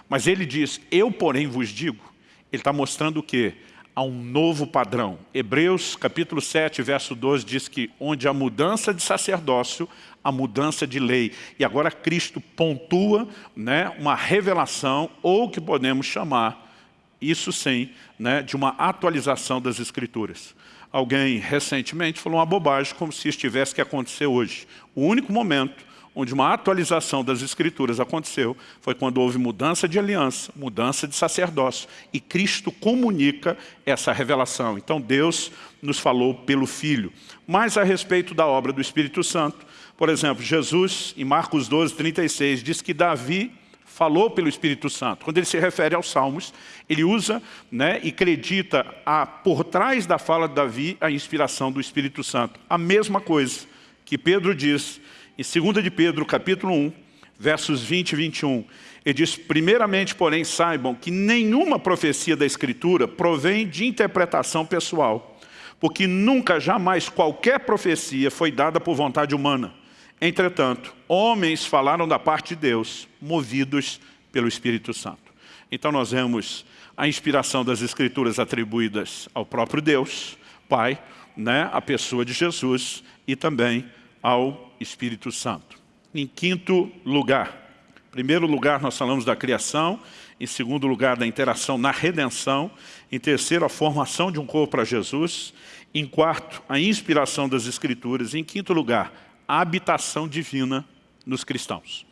Mas ele diz, eu porém vos digo, ele está mostrando o quê? a um novo padrão. Hebreus capítulo 7, verso 12 diz que onde a mudança de sacerdócio, a mudança de lei. E agora Cristo pontua né, uma revelação, ou que podemos chamar, isso sim, né, de uma atualização das Escrituras. Alguém recentemente falou uma bobagem como se isso tivesse que acontecer hoje. O único momento onde uma atualização das escrituras aconteceu, foi quando houve mudança de aliança, mudança de sacerdócio, e Cristo comunica essa revelação. Então Deus nos falou pelo Filho. Mas a respeito da obra do Espírito Santo, por exemplo, Jesus, em Marcos 12, 36, diz que Davi falou pelo Espírito Santo. Quando ele se refere aos Salmos, ele usa né, e acredita a, por trás da fala de Davi a inspiração do Espírito Santo. A mesma coisa que Pedro diz em 2 de Pedro, capítulo 1, versos 20 e 21, ele diz, primeiramente, porém, saibam que nenhuma profecia da Escritura provém de interpretação pessoal, porque nunca, jamais, qualquer profecia foi dada por vontade humana. Entretanto, homens falaram da parte de Deus, movidos pelo Espírito Santo. Então nós vemos a inspiração das Escrituras atribuídas ao próprio Deus, Pai, né, a pessoa de Jesus e também ao Espírito Santo. Em quinto lugar, em primeiro lugar nós falamos da criação, em segundo lugar da interação na redenção, em terceiro a formação de um corpo para Jesus, em quarto a inspiração das Escrituras, em quinto lugar a habitação divina nos cristãos.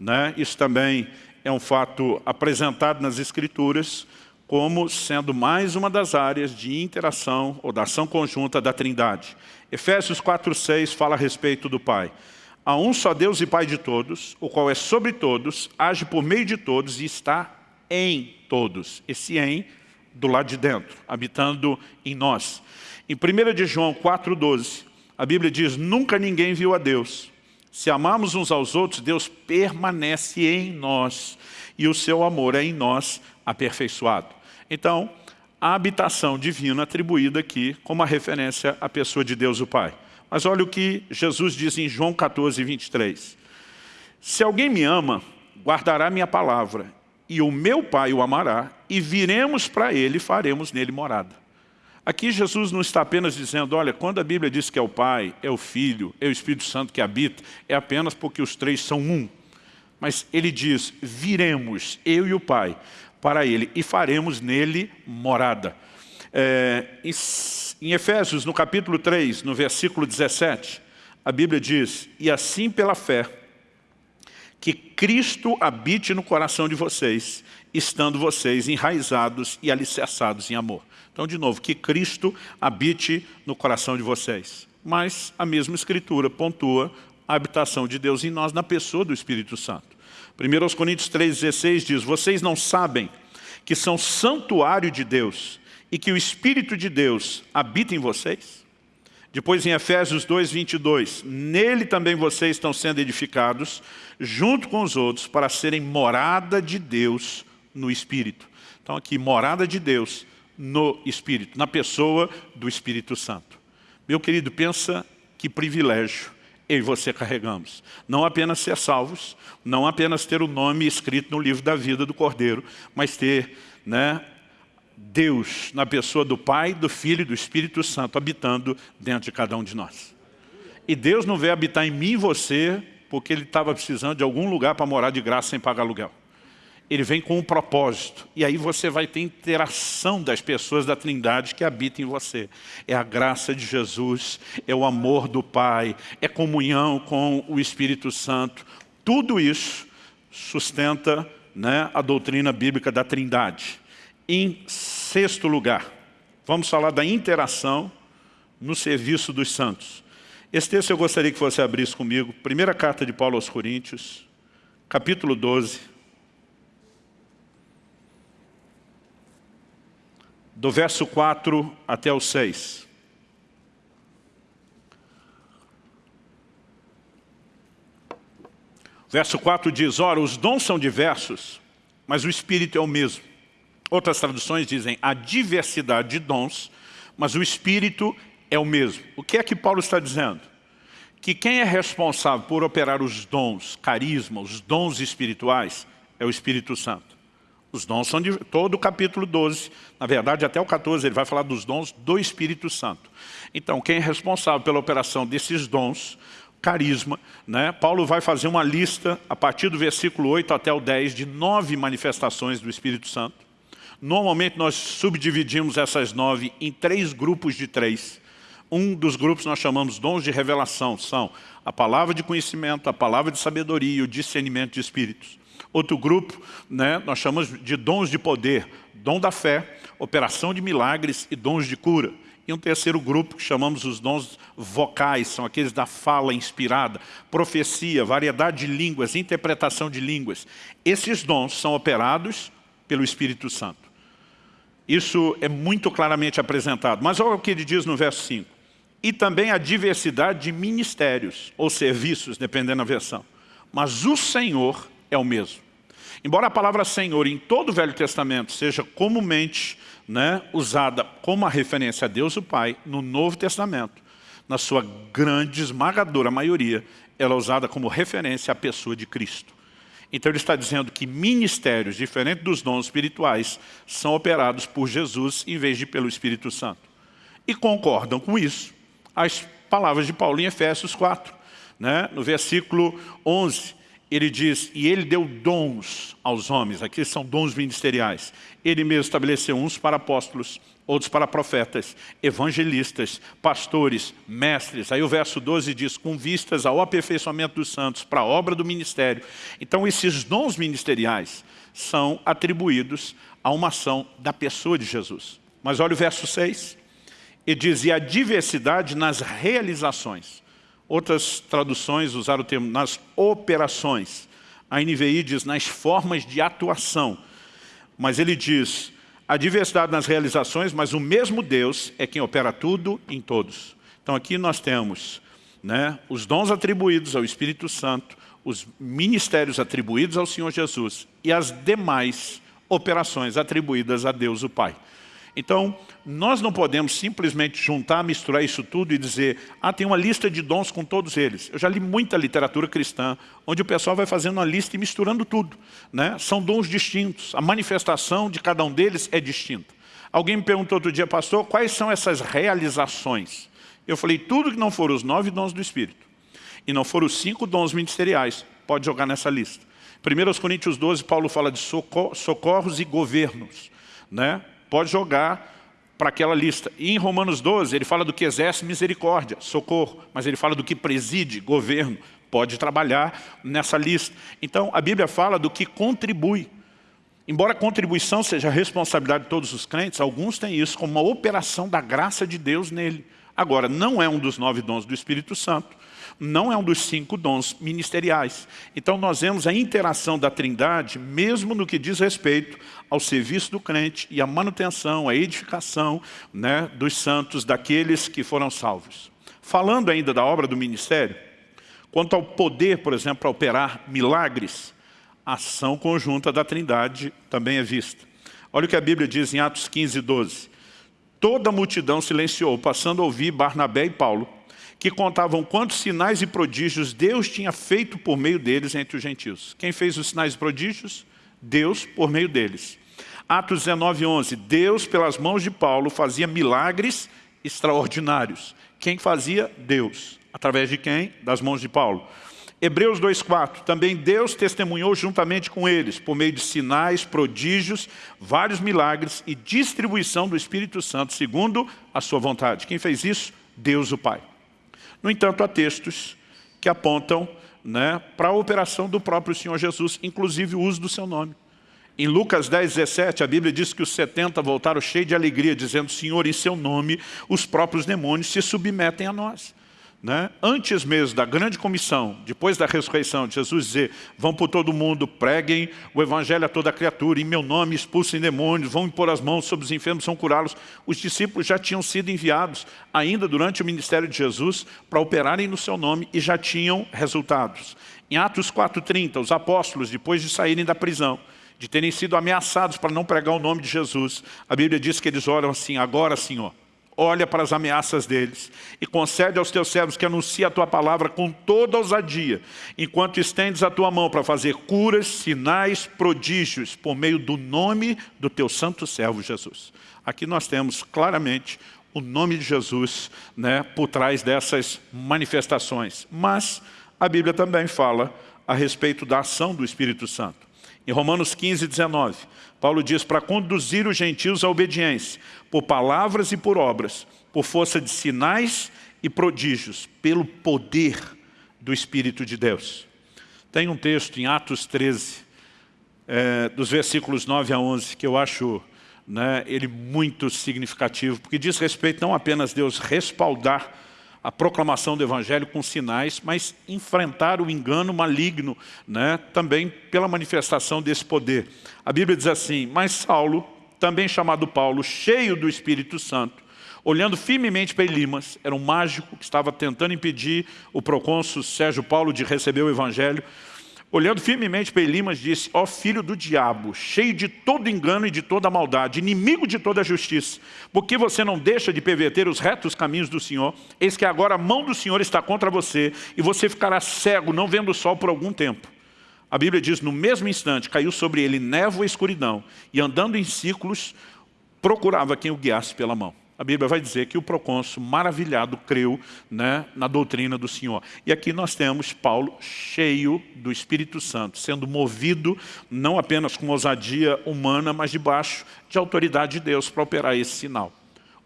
Né? Isso também é um fato apresentado nas Escrituras como sendo mais uma das áreas de interação ou da ação conjunta da Trindade. Efésios 4,6 fala a respeito do Pai. Há um só Deus e Pai de todos, o qual é sobre todos, age por meio de todos e está em todos. Esse em do lado de dentro, habitando em nós. Em 1 de João 4,12, a Bíblia diz, nunca ninguém viu a Deus. Se amamos uns aos outros, Deus permanece em nós e o seu amor é em nós aperfeiçoado. Então, a habitação divina atribuída aqui como a referência à pessoa de Deus o Pai. Mas olha o que Jesus diz em João 14, 23. Se alguém me ama, guardará minha palavra, e o meu Pai o amará, e viremos para ele e faremos nele morada. Aqui Jesus não está apenas dizendo, olha, quando a Bíblia diz que é o Pai, é o Filho, é o Espírito Santo que habita, é apenas porque os três são um. Mas ele diz, viremos, eu e o Pai, para ele e faremos nele morada. É, em, em Efésios, no capítulo 3, no versículo 17, a Bíblia diz, e assim pela fé, que Cristo habite no coração de vocês, estando vocês enraizados e alicerçados em amor. Então, de novo, que Cristo habite no coração de vocês. Mas a mesma Escritura pontua a habitação de Deus em nós na pessoa do Espírito Santo. 1 Coríntios 3,16 diz, vocês não sabem que são santuário de Deus e que o Espírito de Deus habita em vocês? Depois em Efésios 2,22, nele também vocês estão sendo edificados, junto com os outros, para serem morada de Deus no Espírito. Então aqui, morada de Deus no Espírito, na pessoa do Espírito Santo. Meu querido, pensa que privilégio eu e você carregamos. Não apenas ser salvos, não apenas ter o nome escrito no livro da vida do Cordeiro, mas ter né, Deus na pessoa do Pai, do Filho e do Espírito Santo habitando dentro de cada um de nós. E Deus não veio habitar em mim e você porque Ele estava precisando de algum lugar para morar de graça sem pagar aluguel ele vem com um propósito. E aí você vai ter interação das pessoas da Trindade que habitam em você. É a graça de Jesus, é o amor do Pai, é comunhão com o Espírito Santo. Tudo isso sustenta né, a doutrina bíblica da Trindade. Em sexto lugar, vamos falar da interação no serviço dos santos. Esse texto eu gostaria que você abrisse comigo. Primeira carta de Paulo aos Coríntios, capítulo 12, do verso 4 até o 6. Verso 4 diz, ora, os dons são diversos, mas o Espírito é o mesmo. Outras traduções dizem, a diversidade de dons, mas o Espírito é o mesmo. O que é que Paulo está dizendo? Que quem é responsável por operar os dons, carisma, os dons espirituais, é o Espírito Santo. Os dons são de todo o capítulo 12, na verdade até o 14 ele vai falar dos dons do Espírito Santo. Então quem é responsável pela operação desses dons, carisma, né? Paulo vai fazer uma lista a partir do versículo 8 até o 10 de nove manifestações do Espírito Santo. Normalmente nós subdividimos essas nove em três grupos de três. Um dos grupos nós chamamos dons de revelação, são a palavra de conhecimento, a palavra de sabedoria e o discernimento de espíritos. Outro grupo, né, nós chamamos de dons de poder, dom da fé, operação de milagres e dons de cura. E um terceiro grupo que chamamos os dons vocais, são aqueles da fala inspirada, profecia, variedade de línguas, interpretação de línguas. Esses dons são operados pelo Espírito Santo. Isso é muito claramente apresentado. Mas olha o que ele diz no verso 5. E também a diversidade de ministérios ou serviços, dependendo da versão. Mas o Senhor é o mesmo. Embora a palavra Senhor em todo o Velho Testamento seja comumente né, usada como uma referência a Deus o Pai, no Novo Testamento, na sua grande, esmagadora maioria, ela é usada como referência à pessoa de Cristo. Então ele está dizendo que ministérios, diferentes dos dons espirituais, são operados por Jesus em vez de pelo Espírito Santo. E concordam com isso as palavras de Paulo em Efésios 4, né? no versículo 11 ele diz, e ele deu dons aos homens, aqui são dons ministeriais. Ele mesmo estabeleceu uns para apóstolos, outros para profetas, evangelistas, pastores, mestres. Aí o verso 12 diz, com vistas ao aperfeiçoamento dos santos, para a obra do ministério. Então esses dons ministeriais são atribuídos a uma ação da pessoa de Jesus. Mas olha o verso 6, ele diz, e a diversidade nas realizações. Outras traduções usaram o termo nas operações. A NVI diz nas formas de atuação. Mas ele diz a diversidade nas realizações, mas o mesmo Deus é quem opera tudo em todos. Então aqui nós temos né, os dons atribuídos ao Espírito Santo, os ministérios atribuídos ao Senhor Jesus e as demais operações atribuídas a Deus o Pai. Então, nós não podemos simplesmente juntar, misturar isso tudo e dizer ah, tem uma lista de dons com todos eles. Eu já li muita literatura cristã, onde o pessoal vai fazendo uma lista e misturando tudo. Né? São dons distintos, a manifestação de cada um deles é distinta. Alguém me perguntou outro dia, pastor, quais são essas realizações? Eu falei, tudo que não for os nove dons do Espírito e não for os cinco dons ministeriais, pode jogar nessa lista. 1 Coríntios 12, Paulo fala de socorros e governos. Né? Pode jogar para aquela lista. E em Romanos 12, ele fala do que exerce misericórdia, socorro, mas ele fala do que preside, governo, pode trabalhar nessa lista. Então, a Bíblia fala do que contribui. Embora a contribuição seja a responsabilidade de todos os crentes, alguns têm isso como uma operação da graça de Deus nele. Agora, não é um dos nove dons do Espírito Santo, não é um dos cinco dons ministeriais. Então nós vemos a interação da trindade, mesmo no que diz respeito ao serviço do crente e à manutenção, à edificação né, dos santos, daqueles que foram salvos. Falando ainda da obra do ministério, quanto ao poder, por exemplo, para operar milagres, a ação conjunta da trindade também é vista. Olha o que a Bíblia diz em Atos 15, 12. Toda a multidão silenciou, passando a ouvir Barnabé e Paulo, que contavam quantos sinais e prodígios Deus tinha feito por meio deles entre os gentios. Quem fez os sinais e prodígios? Deus por meio deles. Atos 19, 11. Deus, pelas mãos de Paulo, fazia milagres extraordinários. Quem fazia? Deus. Através de quem? Das mãos de Paulo. Hebreus 2,4, também Deus testemunhou juntamente com eles, por meio de sinais, prodígios, vários milagres e distribuição do Espírito Santo, segundo a sua vontade. Quem fez isso? Deus o Pai. No entanto, há textos que apontam né, para a operação do próprio Senhor Jesus, inclusive o uso do seu nome. Em Lucas 10, 17, a Bíblia diz que os 70 voltaram cheios de alegria, dizendo, Senhor, em seu nome, os próprios demônios se submetem a nós. Né? Antes mesmo da grande comissão, depois da ressurreição, de Jesus dizer, vão por todo mundo, preguem o evangelho a toda criatura, em meu nome expulsem demônios, vão impor as mãos sobre os enfermos, vão curá-los. Os discípulos já tinham sido enviados, ainda durante o ministério de Jesus, para operarem no seu nome e já tinham resultados. Em Atos 4,30, os apóstolos, depois de saírem da prisão, de terem sido ameaçados para não pregar o nome de Jesus, a Bíblia diz que eles oram assim, agora Senhor, olha para as ameaças deles e concede aos teus servos que anuncie a tua palavra com toda ousadia, enquanto estendes a tua mão para fazer curas, sinais, prodígios, por meio do nome do teu santo servo Jesus. Aqui nós temos claramente o nome de Jesus né, por trás dessas manifestações. Mas a Bíblia também fala a respeito da ação do Espírito Santo. Em Romanos 15, 19, Paulo diz, para conduzir os gentios à obediência, por palavras e por obras, por força de sinais e prodígios, pelo poder do Espírito de Deus. Tem um texto em Atos 13, é, dos versículos 9 a 11, que eu acho né, ele muito significativo, porque diz respeito não apenas Deus respaldar a proclamação do Evangelho com sinais, mas enfrentar o engano maligno, né, também pela manifestação desse poder. A Bíblia diz assim, mas Saulo, também chamado Paulo, cheio do Espírito Santo, olhando firmemente para Elimas, era um mágico que estava tentando impedir o procônsul Sérgio Paulo de receber o Evangelho, Olhando firmemente para Elimas, disse, ó filho do diabo, cheio de todo engano e de toda maldade, inimigo de toda justiça, porque você não deixa de perverter os retos caminhos do Senhor? Eis que agora a mão do Senhor está contra você, e você ficará cego, não vendo o sol por algum tempo. A Bíblia diz, no mesmo instante, caiu sobre ele névoa e escuridão, e andando em círculos, procurava quem o guiasse pela mão a Bíblia vai dizer que o procônsul, maravilhado, creu né, na doutrina do Senhor. E aqui nós temos Paulo cheio do Espírito Santo, sendo movido não apenas com ousadia humana, mas debaixo de autoridade de Deus para operar esse sinal.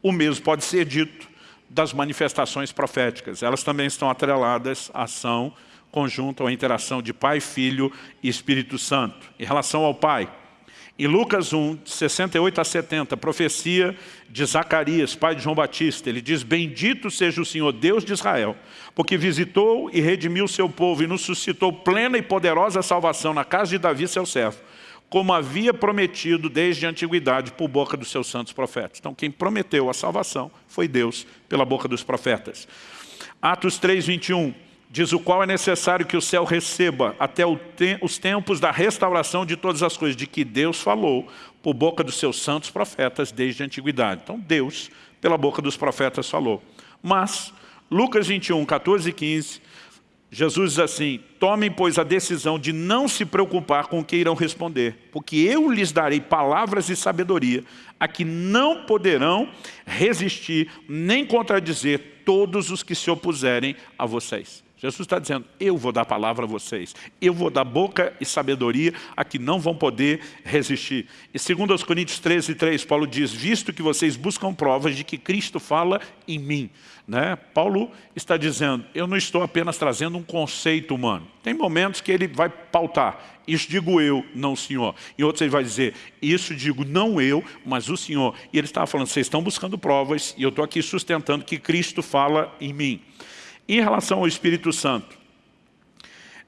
O mesmo pode ser dito das manifestações proféticas. Elas também estão atreladas à ação conjunta, à interação de Pai, Filho e Espírito Santo. Em relação ao Pai, em Lucas 1, 68 a 70, profecia de Zacarias, pai de João Batista, ele diz, Bendito seja o Senhor Deus de Israel, porque visitou e redimiu seu povo e nos suscitou plena e poderosa salvação na casa de Davi, seu servo, como havia prometido desde a antiguidade por boca dos seus santos profetas. Então quem prometeu a salvação foi Deus pela boca dos profetas. Atos 3, 21, diz o qual é necessário que o céu receba até os tempos da restauração de todas as coisas, de que Deus falou por boca dos seus santos profetas desde a antiguidade. Então Deus, pela boca dos profetas, falou. Mas, Lucas 21, 14 e 15, Jesus diz assim, tomem, pois, a decisão de não se preocupar com o que irão responder, porque eu lhes darei palavras e sabedoria, a que não poderão resistir nem contradizer todos os que se opuserem a vocês. Jesus está dizendo, eu vou dar palavra a vocês, eu vou dar boca e sabedoria a que não vão poder resistir. E segundo os Coríntios 13, 3, Paulo diz, visto que vocês buscam provas de que Cristo fala em mim. Né? Paulo está dizendo, eu não estou apenas trazendo um conceito humano. Tem momentos que ele vai pautar, isso digo eu, não o Senhor. Em outros ele vai dizer, isso digo não eu, mas o Senhor. E ele estava falando, vocês estão buscando provas e eu estou aqui sustentando que Cristo fala em mim. Em relação ao Espírito Santo,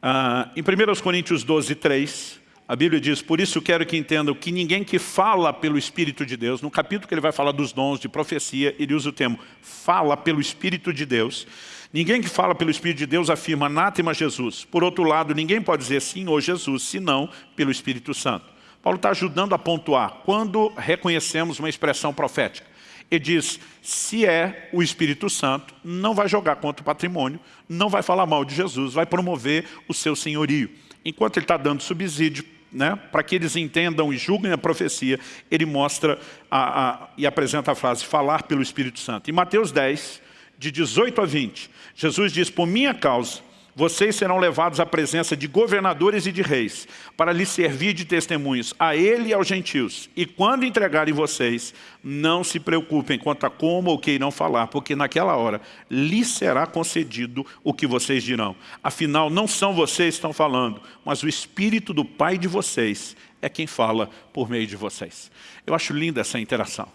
ah, em 1 Coríntios 12, 3, a Bíblia diz, por isso quero que entendam que ninguém que fala pelo Espírito de Deus, no capítulo que ele vai falar dos dons de profecia, ele usa o termo fala pelo Espírito de Deus, ninguém que fala pelo Espírito de Deus afirma anátema Jesus. Por outro lado, ninguém pode dizer sim ou Jesus, senão pelo Espírito Santo. Paulo está ajudando a pontuar quando reconhecemos uma expressão profética. Ele diz, se é o Espírito Santo, não vai jogar contra o patrimônio, não vai falar mal de Jesus, vai promover o seu senhorio. Enquanto ele está dando subsídio, né, para que eles entendam e julguem a profecia, ele mostra a, a, e apresenta a frase, falar pelo Espírito Santo. Em Mateus 10, de 18 a 20, Jesus diz, por minha causa, vocês serão levados à presença de governadores e de reis, para lhes servir de testemunhos a ele e aos gentios. E quando entregarem vocês, não se preocupem quanto a como ou que irão falar, porque naquela hora lhes será concedido o que vocês dirão. Afinal, não são vocês que estão falando, mas o Espírito do Pai de vocês é quem fala por meio de vocês. Eu acho linda essa interação.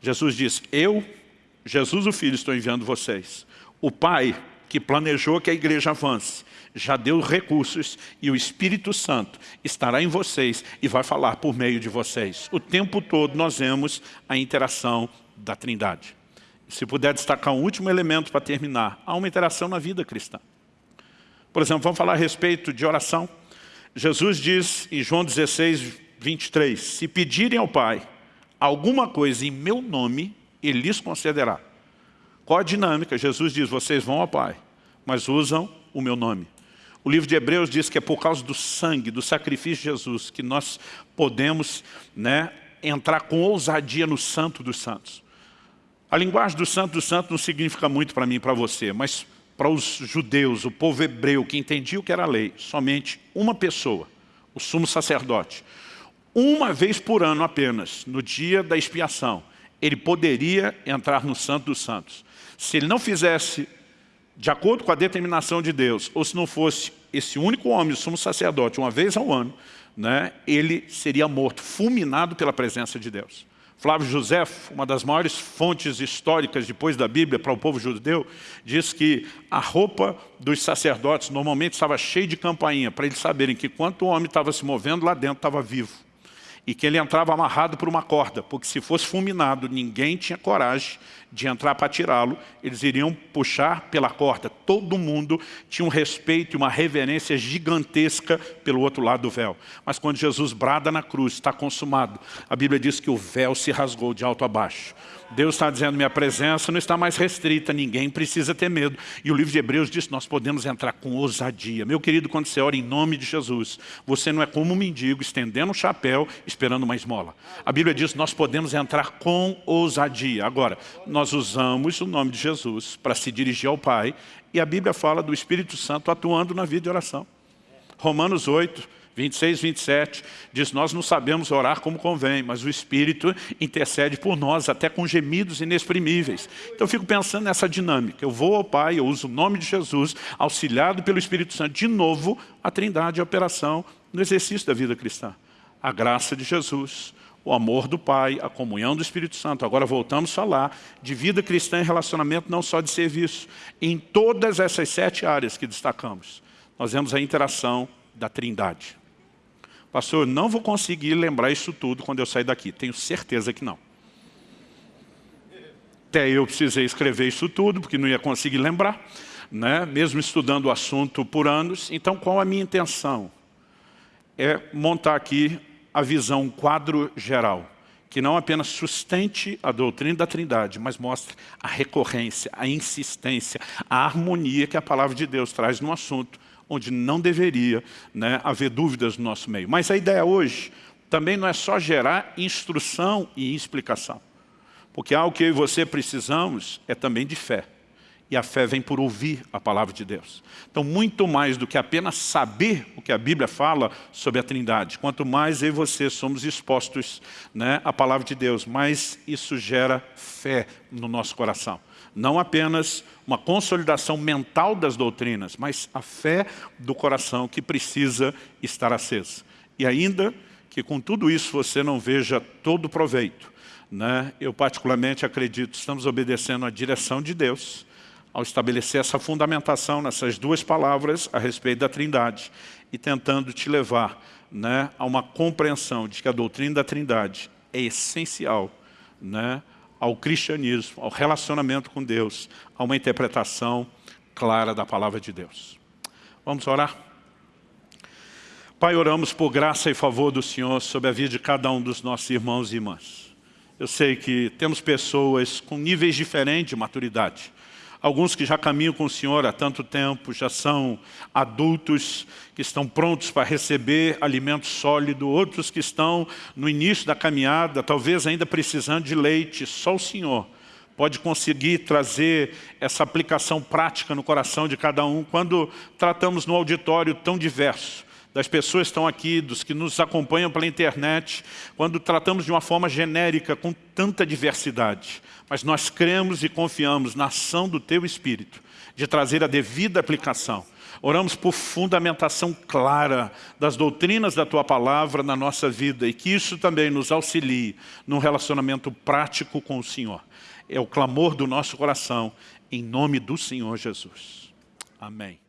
Jesus diz, eu, Jesus o Filho, estou enviando vocês. O Pai que planejou que a igreja avance, já deu recursos e o Espírito Santo estará em vocês e vai falar por meio de vocês. O tempo todo nós vemos a interação da Trindade. Se puder destacar um último elemento para terminar, há uma interação na vida cristã. Por exemplo, vamos falar a respeito de oração. Jesus diz em João 16, 23, se pedirem ao Pai alguma coisa em meu nome, Ele lhes concederá. Qual a dinâmica? Jesus diz, vocês vão ao Pai, mas usam o meu nome. O livro de Hebreus diz que é por causa do sangue, do sacrifício de Jesus, que nós podemos né, entrar com ousadia no santo dos santos. A linguagem do santo dos santos não significa muito para mim e para você, mas para os judeus, o povo hebreu, que entendia o que era a lei, somente uma pessoa, o sumo sacerdote, uma vez por ano apenas, no dia da expiação, ele poderia entrar no santo dos santos. Se ele não fizesse de acordo com a determinação de Deus, ou se não fosse esse único homem, o sumo sacerdote, uma vez ao ano, né, ele seria morto, fulminado pela presença de Deus. Flávio José, uma das maiores fontes históricas depois da Bíblia para o povo judeu, diz que a roupa dos sacerdotes normalmente estava cheia de campainha, para eles saberem que quanto o homem estava se movendo, lá dentro estava vivo e que ele entrava amarrado por uma corda, porque se fosse fulminado, ninguém tinha coragem de entrar para tirá-lo, eles iriam puxar pela corda. Todo mundo tinha um respeito e uma reverência gigantesca pelo outro lado do véu. Mas quando Jesus brada na cruz, está consumado, a Bíblia diz que o véu se rasgou de alto a baixo. Deus está dizendo, minha presença não está mais restrita, ninguém precisa ter medo. E o livro de Hebreus diz, nós podemos entrar com ousadia. Meu querido, quando você ora em nome de Jesus, você não é como um mendigo, estendendo um chapéu, esperando uma esmola. A Bíblia diz, nós podemos entrar com ousadia. Agora, nós usamos o nome de Jesus para se dirigir ao Pai, e a Bíblia fala do Espírito Santo atuando na vida de oração. Romanos 8, 26, 27, diz, nós não sabemos orar como convém, mas o Espírito intercede por nós, até com gemidos inexprimíveis. Então eu fico pensando nessa dinâmica. Eu vou ao Pai, eu uso o nome de Jesus, auxiliado pelo Espírito Santo, de novo, a trindade a operação no exercício da vida cristã. A graça de Jesus, o amor do Pai, a comunhão do Espírito Santo. Agora voltamos a falar de vida cristã e relacionamento, não só de serviço. Em todas essas sete áreas que destacamos, nós vemos a interação da trindade. Pastor, não vou conseguir lembrar isso tudo quando eu sair daqui. Tenho certeza que não. Até eu precisei escrever isso tudo, porque não ia conseguir lembrar, né? mesmo estudando o assunto por anos. Então, qual a minha intenção? É montar aqui a visão, um quadro geral, que não apenas sustente a doutrina da Trindade, mas mostre a recorrência, a insistência, a harmonia que a palavra de Deus traz no assunto, onde não deveria né, haver dúvidas no nosso meio. Mas a ideia hoje também não é só gerar instrução e explicação. Porque algo que eu e você precisamos é também de fé. E a fé vem por ouvir a palavra de Deus. Então, muito mais do que apenas saber o que a Bíblia fala sobre a Trindade, quanto mais eu e você somos expostos né, à palavra de Deus, mais isso gera fé no nosso coração. Não apenas uma consolidação mental das doutrinas, mas a fé do coração que precisa estar acesa. E ainda que com tudo isso você não veja todo o proveito, né? eu particularmente acredito, estamos obedecendo a direção de Deus, ao estabelecer essa fundamentação nessas duas palavras a respeito da trindade e tentando te levar né, a uma compreensão de que a doutrina da trindade é essencial né, ao cristianismo, ao relacionamento com Deus, a uma interpretação clara da palavra de Deus. Vamos orar? Pai, oramos por graça e favor do Senhor sobre a vida de cada um dos nossos irmãos e irmãs. Eu sei que temos pessoas com níveis diferentes de maturidade, Alguns que já caminham com o Senhor há tanto tempo, já são adultos que estão prontos para receber alimento sólido, outros que estão no início da caminhada, talvez ainda precisando de leite, só o Senhor pode conseguir trazer essa aplicação prática no coração de cada um. Quando tratamos no auditório tão diverso, das pessoas que estão aqui, dos que nos acompanham pela internet, quando tratamos de uma forma genérica, com tanta diversidade. Mas nós cremos e confiamos na ação do Teu Espírito, de trazer a devida aplicação. Oramos por fundamentação clara das doutrinas da Tua Palavra na nossa vida e que isso também nos auxilie num relacionamento prático com o Senhor. É o clamor do nosso coração, em nome do Senhor Jesus. Amém.